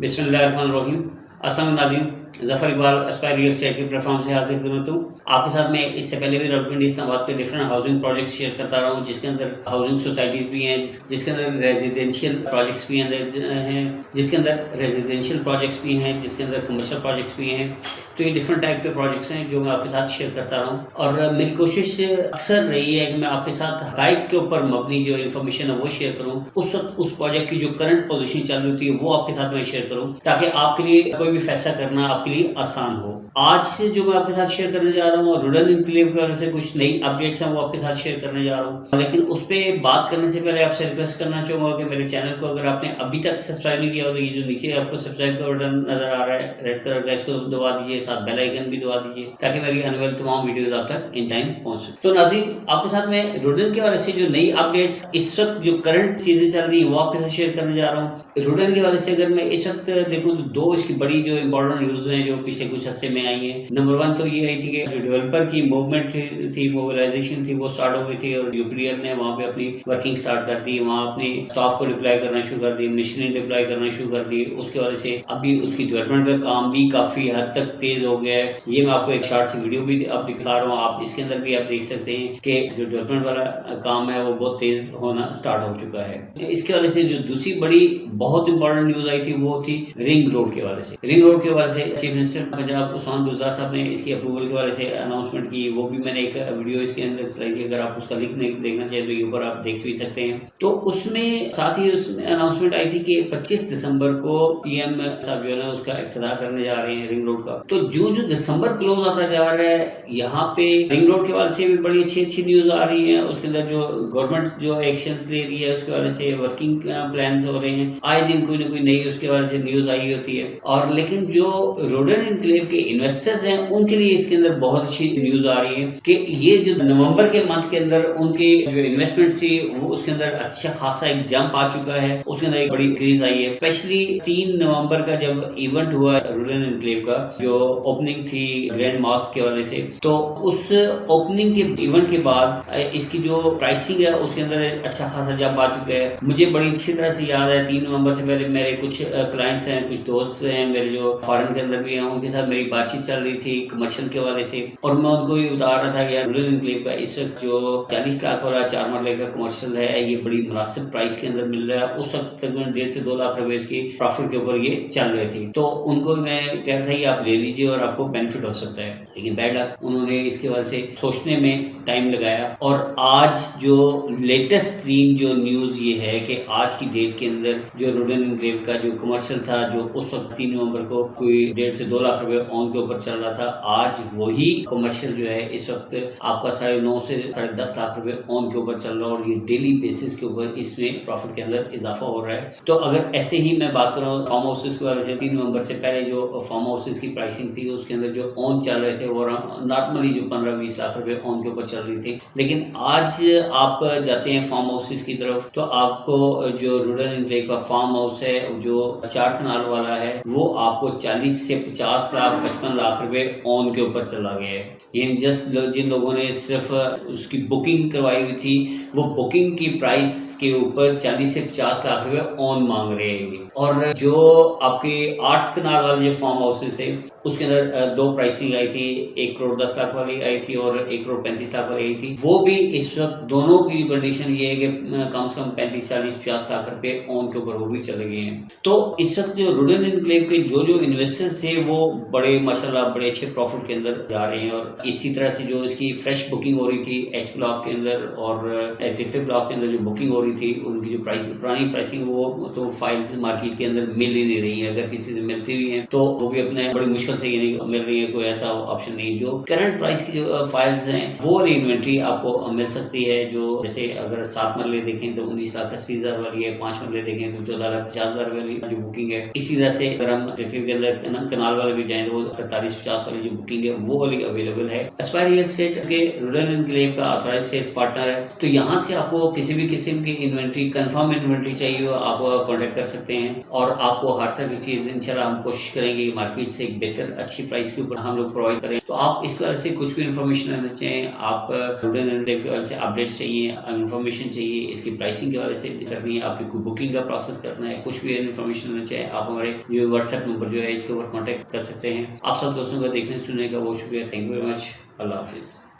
بسم اللہ الرحمن الرحیم. السلام ناظرین Zafar Iqbal Aspire real estate کے پلیٹ فارم سے حاضر خدمت ہوں۔ آپ کے ساتھ میں اس سے پہلے بھی ڈیولپمنٹ اسلام آباد کے ڈفرنٹ ہاؤسنگ پروجیکٹس شیئر کرتا رہا ہوں، جس کے اندر ہاؤسنگ سوسائٹیز بھی ہیں، جس جس کے اندر ریزیڈینشیل پروجیکٹس بھی ہیں جس کے اندر ریزیڈینشیل پروجیکٹس بھی ہیں، جس کے اندر کمرشل پروجیکٹس بھی ہیں۔ تو یہ ڈفرنٹ ٹائپ کے پروجیکٹس ہیں جو میں آپ کے ساتھ شیئر کرتا رہا ہوں۔ اور میری کوشش اکثر رہی ہے کہ میں آپ کے ساتھ حقائق کے اوپر مبنی جو انفارمیشن ہے وہ شیئر کروں۔ اس وقت اس پروجیکٹ کی جو کرنٹ پوزیشن چل رہی ہوتی ہے وہ آپ کے ساتھ میں شیئر کروں، تاکہ آپ کے لیے کوئی بھی فیصلہ کرنا، آپ کے لیے آسان ہو۔ آج سے جو میں آپ کے ساتھ شیئر کرنے جا رہا ہوں اور روڈل انکلیو کی وجہ سے کچھ نئی اپڈیٹس ہیں وہ آپ کے ساتھ شیئر کرنے جا رہا ہوں۔ لیکن اس پہ بات کرنے سے پہلے آپ سے ریکویسٹ کرنا چاہوں گا کہ میرے چینل کو اگر آپ نے ابھی تک سبسکرائب نہیں کیا تو یہ جو نیچے آپ کو سبسکرائب کا بٹن نظر آ رہا ہے ریڈ کلر کا، اس کو دبا دیجیے ساتھ بیل آئکن بھی دبا دیجیے تاکہ میری آنے والی تمام ویڈیوز آپ تک ان ٹائم پہنچ سکے تو ناظرین، آپ کے ساتھ میں روڈن کے والے سے جو نئی اپڈیٹس اس وقت جو کرنٹ چیزیں چل رہی ہیں وہ آپ کے ساتھ شیئر کرنے جا رہا ہوں۔ روڈن کے والے سے اگر میں اس وقت دیکھوں تو دو اس کی بڑی جو امپورٹنٹ نیوز ہیں جو پچھلے کچھ عرصے میں آئی ہیں۔ نمبر ون تو یہ آئی تھی کہ جو ڈیولپر کی موومنٹ تھی موبلائزیشن تھی، وہ سٹارٹ ہو گئی تھی اور یو پی ڈی ایل نے وہاں پہ اپنی ورکنگ سٹارٹ کر دی، وہاں اپنی اسٹاف کو ڈپلائی کرنا شروع کر دی مشینری ڈپلائی کرنا شروع کر دی۔ اس کے وجہ سے ابھی اس کی ڈیولپمنٹ کا کام بھی کافی حد تک تیز ہو گیا ہے۔ یہ میں آپ کو ایک شارٹ سی ویڈیو بھی اب دکھا رہا ہوں۔ آپ اس کے اندر بھی آپ دیکھ سکتے ہیں کہ جو ڈیولپمنٹ والا کام ہے، وہ بہت تیز ہونا سٹارٹ ہو چکا ہے۔ اس کے وجہ سے جو دوسری بڑی بہت امپورٹنٹ نیوز آئی تھی، وہ تھی رنگ روڈ کے والے سے۔ رنگ روڈ کے والے سے چیف منسٹر پنجاب عثمان گزار صاحب نے اس کی اپروول کے والے سے اناؤنسمنٹ کی، وہ بھی میں نے ایک ویڈیو اس کے اندر چلائی تھی اگر آپ اس کا لنک نہیں دیکھنا چاہیں تو یہ اوپر آپ دیکھ بھی سکتے ہیں۔ تو اس میں ساتھ ہی اس میں اناؤنسمنٹ آئی تھی کہ پچیس دسمبر کو پی ایم صاحب جو ہے نا اس کا افتتاح کرنے جا رہے ہیں رنگ روڈ کا۔ تو جو جو دسمبر کلوز آتا جا رہا ہے، یہاں پہ رنگ روڈ کے والے سے بھی بڑی اچھی اچھی نیوز آ رہی ہے اس کے اندر جو گورنمنٹ جو ایکشنز لے رہی ہے، اس کے والے سے ورکنگ پلانز ہو رہے ہیں۔ آئے دن کوئی نہ کوئی نئی اس کے والے سے نیوز آئی ہوتی ہے۔ اور لیکن جو روڈن انکلیو کے انویسٹرز ہیں، ان کے لیے اس کے اندر بہت اچھی نیوز آ رہی ہے کہ یہ جو نومبر کے منتھ کے اندر ان کی جو انویسٹمنٹ تھی، وہ اس کے اندر اچھا خاصا ایک جمپ آ چکا ہے، اس کے اندر ایک بڑی انکریز آئی ہے۔ اسپیشلی تین نومبر کا جب ایونٹ ہوا روڈن انکلیو کا، جو اوپننگ تھی گرینڈ ماسک کے والے سے، تو اس اوپننگ کے ایونٹ کے بعد، اس کی جو پرائسنگ ہے، اس کے اندر اچھا خاصا جمپ آ چکا ہے۔ مجھے بڑی اچھی طرح سے یاد ہے، تین نومبر سے پہلے میرے کچھ کلائنٹس ہیں، کچھ دوست ہیں، میرے جو فارن کے اندر بھی ہیں ان کے ساتھ میری بات چیت چل رہی تھی کمرشل کے والے سے۔ اور میں ان کو یہ بتا رہا تھا کہ رورل انکلیو کا اس وقت جو چالیس لاکھ والا چار مرلے کا کمرشل ہے، یہ بڑی مناسب پرائس کے اندر مل رہا ہے۔ اس وقت تقریباً ڈیڑھ سے دو لاکھ روپے اس کی پروفٹ کے اوپر یہ چل رہی تھی۔ تو ان کو میں کہہ رہا تھا کہ آپ لے لیجیے اور آپ کو بینیفٹ ہو سکتا ہے۔ لیکن بیڈ لک انہوں نے اس کے وجہ سے سوچنے میں ٹائم لگایا۔ اور آج جو لیٹسٹ ترین جو نیوز یہ ہے کہ آج کی ڈیٹ کے اندر جو روڈن انکلیو کا جو کمرشل تھا، جو اس وقت تین نومبر کو کوئی ڈیڑھ سے دو لاکھ روپے آن کے اوپر چل رہا تھا۔ آج وہی کمرشل جو ہے، اس وقت آپ کا ساڑھے نو سے ساڑھے دس لاکھ روپے آن کے اوپر چل رہا ہے اور یہ ڈیلی بیسس کے اوپر اس میں پروفٹ کے اندر اضافہ ہو رہا ہے۔ تو اگر ایسے ہی میں بات کروں فارم ہاؤسز کی وجہ سے تین نومبر سے پہلے جو فارم ہاؤسز کی پرائسنگ تھی، اس کے اندر جو آن چل رہے تھے، وہ نارملی جو پندرہ بیس لاکھ روپے آن کے اوپر چل رہی تھی۔ لیکن آج آپ جاتے ہیں فارم ہاؤسز کی طرف، تو آپ کو جو رورل انکلیو کا فارم ہاؤس ہے، جو چار کنال والا ہے، وہ آپ کو چالیس سے پچاس لاکھ، پچپن لاکھ روپے آن کے اوپر چلا گیا ہے۔ یہ جسٹ جن لوگوں نے صرف اس کی بکنگ کروائی ہوئی تھی، وہ بکنگ کی پرائس کے اوپر چالیس سے پچاس لاکھ روپے آن مانگ رہے ہیں۔ اور جو آپ کے آٹھ کنال والے جو فارم ہاؤسز ہیں اس کے اندر دو پرائسنگ آئی تھی، ایک کروڑ دس لاکھ والی آئی تھی اور ایک کروڑ پینتیس لاکھ والی آئی تھی۔ وہ بھی اس وقت دونوں کی کنڈیشن یہ ہے کہ کم سے کم پینتیس، چالیس، پچاس لاکھ روپے آن کے اوپر وہ بھی چلے گئے ہیں۔ تو اس وقت جو روڈن انکلیو کے جو جو انویسٹرز تھے، وہ بڑے ماشاء اللہ بڑے اچھے پروفٹ کے اندر جا رہے ہیں اور اسی طرح سے جو اس کی فریش بکنگ ہو رہی تھی ایچ بلاک کے اندر اور ایگزیکٹو بلاک کے اندر جو بکنگ ہو رہی تھی، ان کی جو پرائس پرانی پرائسنگ وہ تو فائلز مارکیٹ کے اندر مل ہی نہیں رہی ہیں۔ اگر کسی سے ملتی بھی ہیں تو وہ بھی اپنے بڑی مشکل سے یہ نہیں مل رہی ہے کوئی ایسا آپشن نہیں جو کرنٹ پرائس کی جو فائلز ہیں وہ والی انوینٹری آپ کو مل سکتی ہے جو جیسے اگر سات مرلے دیکھیں تو انیس لاکھ اسی ہزار والی ہے پانچ مرلے دیکھیں تو چودہ لاکھ پچاس ہزار والی جو بکنگ ہے اسی طرح سے اگر ہم کے اندر کنال والے بھی جائیں تو وہ ترتالیس پچاس والی جو بکنگ ہے وہ والی اویلیبل ہے اسپائر ریئل اسٹیٹ کے رورل انکلیو کا آتھورائز سیلس پارٹنر ہے تو یہاں سے آپ کو کسی بھی قسم کی انوینٹری کنفرم انوینٹری چاہیے ہو آپ کانٹیکٹ کر سکتے ہیں اور آپ کو ہر طرح کی چیز انشاءاللہ ہم کوشش کریں گے کہ مارکیٹ سے ایک بہتر اچھی پرائز کے اوپر ہم لوگ پرووائڈ کریں۔ تو آپ اس کے سے کچھ بھی انفارمیشن لینا چاہیں آپ کے سے اپڈیٹ چاہیے انفارمیشن چاہیے، اس کی پرائسنگ کے وجہ سے کرنی ہے۔ آپ کو بکنگ کا پروسیس کرنا ہے، کچھ بھی انفارمیشن لینا چاہیں آپ ہمارے جو واٹس ایپ نمبر جو ہے، اس کے اوپر کانٹیکٹ کر سکتے ہیں۔ آپ سب دوستوں کا دیکھنے، سننے کا بہت شکریہ۔ تھینک یو ویری مچ اللہ حافظ۔